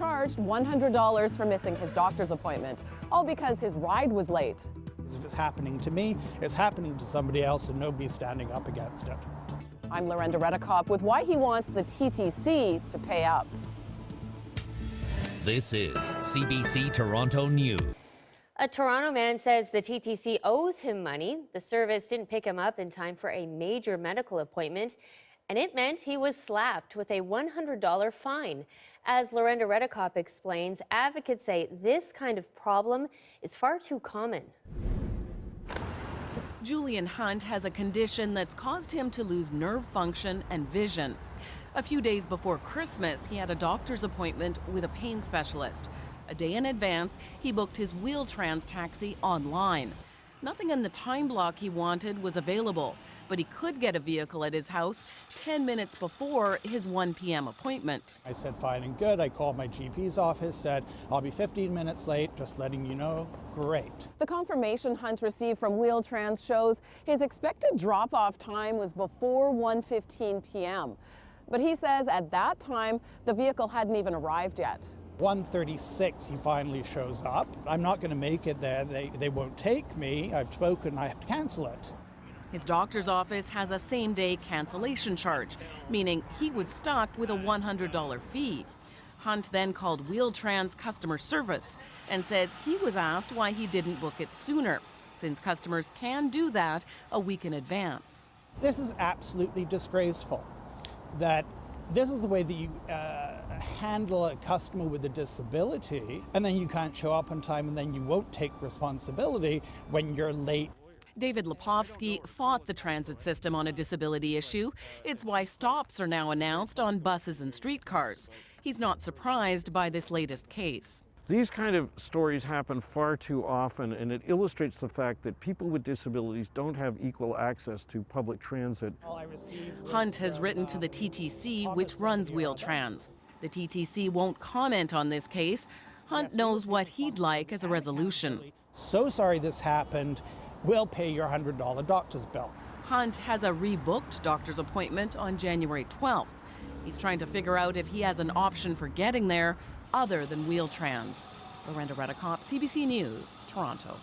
charged $100 for missing his doctor's appointment, all because his ride was late. If it's happening to me, it's happening to somebody else and nobody's standing up against it. I'm Lorenda Reddekopp with why he wants the TTC to pay up. This is CBC Toronto News. A Toronto man says the TTC owes him money. The service didn't pick him up in time for a major medical appointment, and it meant he was slapped with a $100 fine. As Lorenda Reddekopp explains, advocates say this kind of problem is far too common. Julian Hunt has a condition that's caused him to lose nerve function and vision. A few days before Christmas, he had a doctor's appointment with a pain specialist. A day in advance, he booked his Wheel-Trans taxi online. Nothing in the time block he wanted was available, but he could get a vehicle at his house 10 minutes before his 1 p.m. appointment. I said, fine and good. I called my GP's office, said, I'll be 15 minutes late, just letting you know. Great. The confirmation Hunt received from Wheel-Trans shows his expected drop-off time was before 1.15 p.m. But he says at that time, the vehicle hadn't even arrived yet. 136 he finally shows up. I'm not going to make it there. They, they won't take me. I've spoken. I have to cancel it. His doctor's office has a same day cancellation charge, meaning he was stuck with a $100 fee. Hunt then called Wheel-Trans customer service and says he was asked why he didn't book it sooner, since customers can do that a week in advance. This is absolutely disgraceful that this is the way that you uh, handle a customer with a disability, and then you can't show up on time, and then you won't take responsibility when you're late. David Lepofsky fought the transit system on a disability issue. It's why stops are now announced on buses and streetcars. He's not surprised by this latest case. These kind of stories happen far too often, and it illustrates the fact that people with disabilities don't have equal access to public transit. Hunt has written to the TTC, which runs Wheel-Trans. The TTC won't comment on this case. Hunt knows what he'd like as a resolution. So sorry this happened. We'll pay your $100 doctor's bill. Hunt has a rebooked doctor's appointment on January 12th. He's trying to figure out if he has an option for getting there other than Wheel-Trans. Lorenda Reddekopp, CBC News, Toronto.